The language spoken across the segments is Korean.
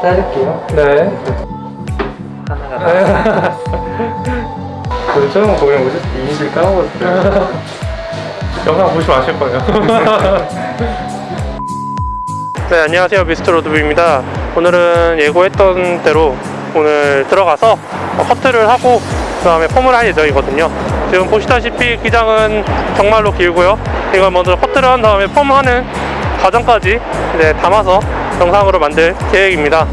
자를게요. 네. 하나가 그 처음 보면 때 이미지를 까먹었어요. 영상 보시면 아실 거예요. 네, 안녕하세요. 미스터 로드뷰입니다. 오늘은 예고했던 대로 오늘 들어가서 어, 커트를 하고 그 다음에 펌을 할 예정이거든요. 지금 보시다시피 기장은 정말로 길고요. 이걸 먼저 커트를 한 다음에 펌하는 과정까지 이제 담아서 영상으로 만들 계획입니다.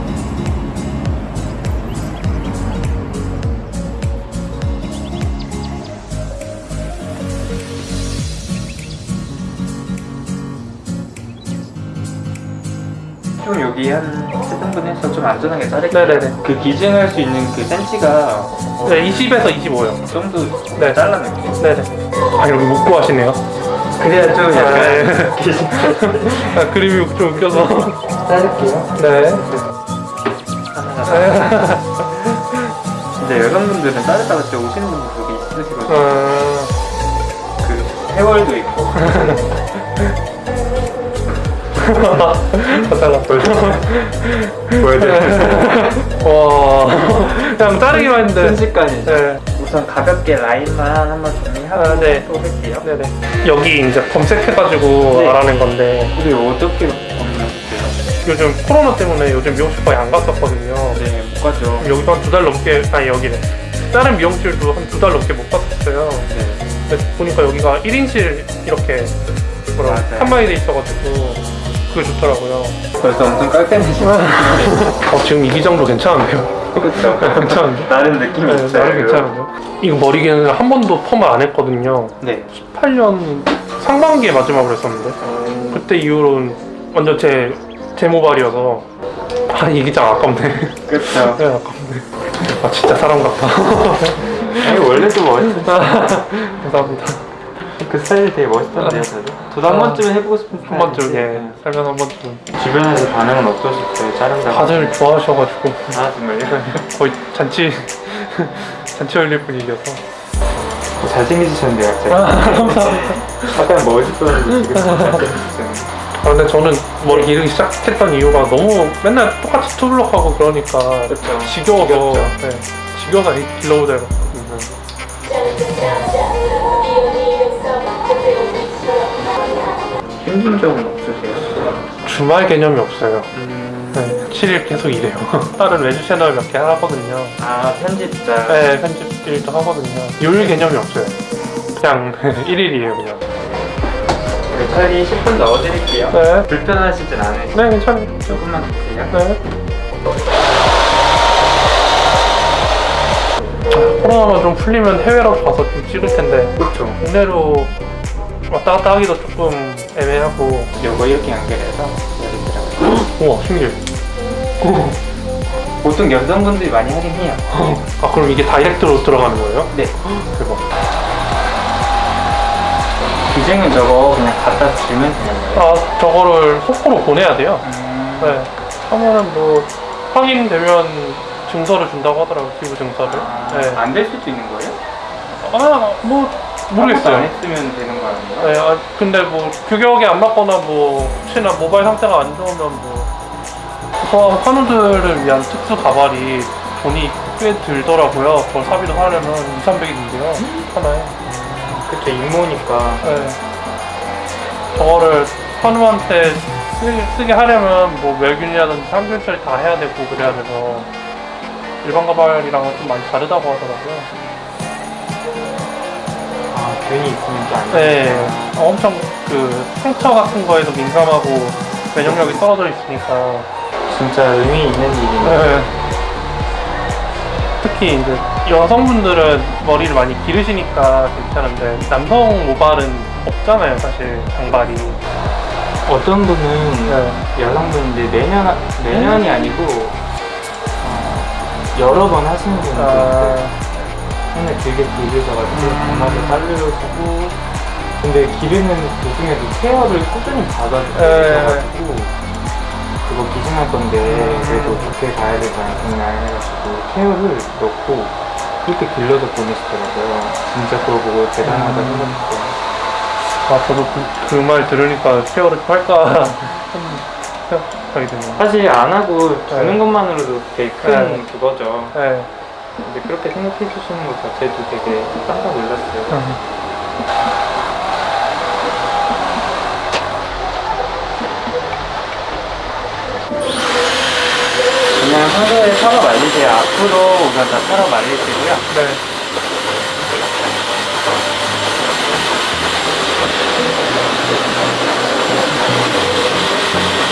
좀 여기 한 7등분 해서 좀 안전하게 자를게요. 네네네. 그 기증할 수 있는 그 센치가 어, 네, 20에서 25요. 그 정도 네. 잘라낼게요. 네네. 아, 여기 묶고 하시네요. 그래야 좀 네. 약간 아, 그림이 좀 웃겨서. 자를게요. 네. 진짜 여성분들은 자르다가 진짜 오시는 분들 되게 있으시거든요. 어, 그 해월도 있고 잘랐어. 보여드릴게요. 와, 그냥 자르기만 했는데. 순식간이죠. 네. 우선 가볍게 라인만 한번 정리하고 아, 네. 또 할게요. 네네. 여기 이제 검색해가지고 네. 알아낸 건데 우리 어떻게? 요즘 코로나 때문에 요즘 미용실 거의 안 갔었거든요. 네, 못 가죠. 여기도 한 두 달 넘게 아니 여기네. 다른 미용실도 한 두 달 넘게 못 갔었어요. 네. 근데 보니까 여기가 1인실 이렇게 뭐라 방에 돼 있어가지고 그게 좋더라고요. 벌써 엄청 깔끔해지고 어, 지금 이 기장도 괜찮은데요? 그렇죠. 괜찮은데? 나름 느낌이 네, 있어요. 나름 괜찮은데요? 이거 머리개는 한 번도 펌을 안 했거든요. 네. 18년 상반기에 마지막으로 했었는데 어, 그때 이후로는 완전 제, 제 모발이어서 아이 기장 아깝네 그렇죠. 네 아깝네 아 진짜 사람 같다 아니 원래도 멋있어. 감사합니다 그 스타일이 되게 멋있던데요, 저도. 저도 한 아, 번쯤 해보고 싶은 한 번쯤. 예 살면 한 번쯤 주변에서 반응은 어떠실까요? 자른다고. 다들 좋아하셔가지고 아 정말요? 거의 잔치 잔치 올릴 분위기여서 잘생기셨는데 갑자기. 아까 멋있었는데 지금 잘생기셨어요. 아 근데 저는 머리 기르기 시작했던 이유가 너무 맨날 똑같이 투블럭하고 그러니까 그렇죠. 지겨워서. 네, 지겨워서 길러보자 해봤거 힘든 점은 없으세요? 주말 개념이 없어요 음... 네, 7일 계속 일해요. 다른 외주 채널 몇 개 하거든요. 아 편집자. 네, 편집 일도 하거든요. 요일 개념이 없어요. 그냥 1일이에요, 그냥. 네, 처리 10분 넣어드릴게요. 네. 불편하시진 않으세요? 네, 괜찮아요. 조금만 드세요. 네. 코로나가 좀 풀리면 해외로 가서 좀 찍을 텐데, 그렇죠. 국내로 왔다 갔다 하기도 조금 애매하고. 요거 이렇게 연결해서 여기더라고요. 우와, 신기해. 보통 여성분들이 많이 하긴 해요. 아, 그럼 이게 다이렉트로 들어가는 거예요? 네. 대박. 기증은 저거 그냥 갖다 주면 되는 거예요. 아, 저거를 속보로 보내야 돼요. 음... 네. 하면은 뭐 확인되면 증서를 준다고 하더라고요. 기부 증서를. 네. 안될 수도 있는 거예요? 아, 뭐안 모르겠어요. 했으면 되는 거 아닌가? 네, 아, 근데 뭐 규격이 안 맞거나 뭐 혹시나 모바일 상태가 안 좋으면 뭐 소소한 환우들을 위한 특수 가발이 돈이 꽤 들더라고요. 그걸 사비로 사려면 2, 300인데요. 하나에. 그쵸 임모니까 네. 저거를 환우한테 쓰, 게 하려면 뭐 멸균이라든지 상균 처리 다 해야 되고 그래야 돼서 일반 가발이랑은 좀 많이 다르다고 하더라고요. 아 괜히 있으면 또안 네, 어, 엄청 그 상처 같은 거에도 민감하고 면역력이 떨어져 있으니까 진짜 의미 있는 일이네. 네. 특히 이제 여성분들은 머리를 많이 기르시니까 괜찮은데 남성 모발은 없잖아요 사실 장발이 어떤 분은 네. 여성분인데 내년 내년이 아니고 어, 여러 번 하시는 분들이 아, 손에 길게 길으셔가지고 음. 장마도 자르시고 근데 기르는 도중에도 케어를 꾸준히 받아주셔가지고 네. 그거 기증할 건데 음. 그래도 좋게 가야 되지 않겠냐 해가지고 케어를 넣고 그렇게 길러서 보내시더라고요 진짜 그거 보고 대단하다 음. 생각했어요 아 저도 그 말 들으니까 케어를 좀 할까 생각이 드네요. 사실 안 하고 주는 네. 것만으로도 되게 큰 네. 그거죠. 네. 근데 그렇게 생각해 주시는 것 자체도 되게 깜짝 놀랐어요. 그냥 평소에 털어 말리세요. 앞으로 우선 다 털어 말리시고요. 네.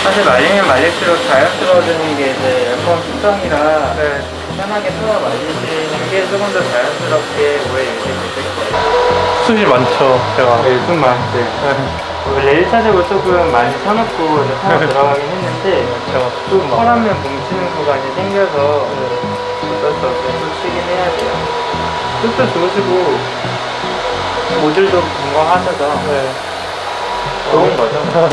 사실 말리면 말릴수록 자연스러워지는 게 이제 에어컨 특성이라 네. 편하게 털어 말리시는 게 조금 더 자연스럽게 오래 유지될 거예요. 숱이 많죠, 제가. 네, 좀 많죠. 원래 1차적으로 조금 많이 이제 털어 들어가긴 했는데 제가 또숱 막. 털하면 뭉치는 구간이 생겨서 어쩔 수 없이 또 치긴 해야 돼요. 숱도 좋으시고 모질도 건강하셔서 네. 좋은 거죠.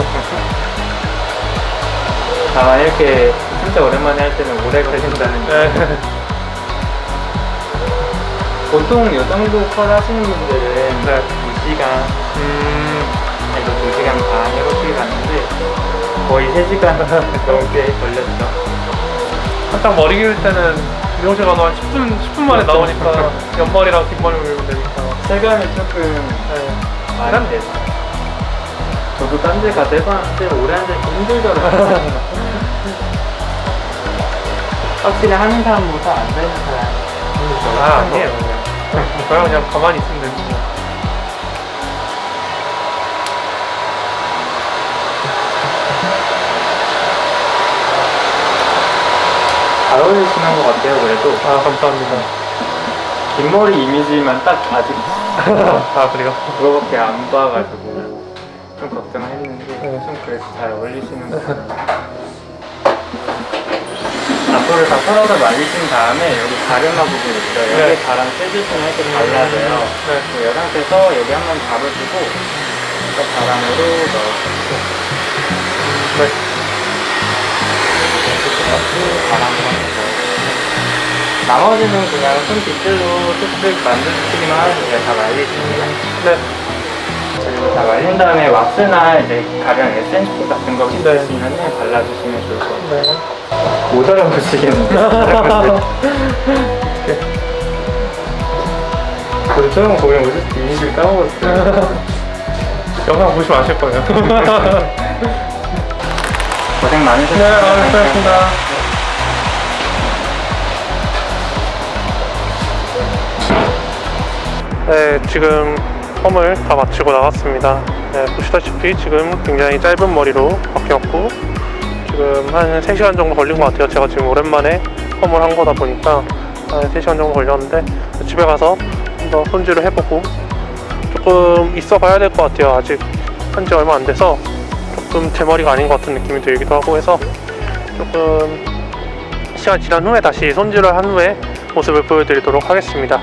다만 이렇게 진짜 오랜만에 할 때는 오래 걸린다는 게 네. 보통 이 정도 컷 하시는 분들은 네. 2시간, 음, 아니 2시간 반 이렇게 갔는데 거의 3시간 넘게 걸렸죠. 한창 머리 기를 때는 미용실 가서 한 10분, 10분 만에 나오니까 옆머리랑 뒷머리 밀면 되니까. 체감이 조금 네. 많이 됐어요. 저도 딴 데 가서 해봤는데 오래 앉아있기 힘들더라고요. 확실히 하는 사람보다 앉아있는 사람이 아, 아니에요. 저야 그냥 가만히 있으면 되고. 잘 어울리시는 것 같아요, 그래도. 아, 감사합니다. 긴 머리 이미지만 딱 아직 아, 그래요? 그거밖에 안 봐가지고 좀 걱정했는데 네. 좀 그래도 잘 어울리시는 것 같아요. 앞으로 다 털어서 말리신 다음에 여기 가르마 부분 있어요. 네. 여기 가랑 떼주시면 이렇게 발라져요. 네. 이 상태에서 여기 한번 잡아주고 또 가랑으로 넣어주고 네. 이렇게 가랑으로 한번 넣어주고 나머지는 그냥 손 빗질로 쓱쓱 만져주시기만 하면 돼요. 다 말리시면. 네. 다 말린 다음에 왁스나 이제 가령 에센스 같은 거 있으시면 발라주시면 좋을 것 같아요. 네. 못 알아보시겠는데. 저 처음 보면 오실 때 이미지를 까먹었어요. 영상 보시면 아실 거예요. 고생 많으셨어요. 네, 아, 수고하셨습니다. 네, 지금 펌을 다 마치고 나갔습니다. 네, 보시다시피 지금 굉장히 짧은 머리로 바뀌었고 지금 한 3시간 정도 걸린 것 같아요. 제가 지금 오랜만에 펌을 한 거다 보니까 한 3시간 정도 걸렸는데 집에 가서 좀더 손질을 해보고 조금 있어 봐야 될 것 같아요. 아직 한 지 얼마 안 돼서 조금 제 머리가 아닌 것 같은 느낌이 들기도 하고 해서 조금 시간 지난 후에 다시 손질을 한 후에 모습을 보여드리도록 하겠습니다.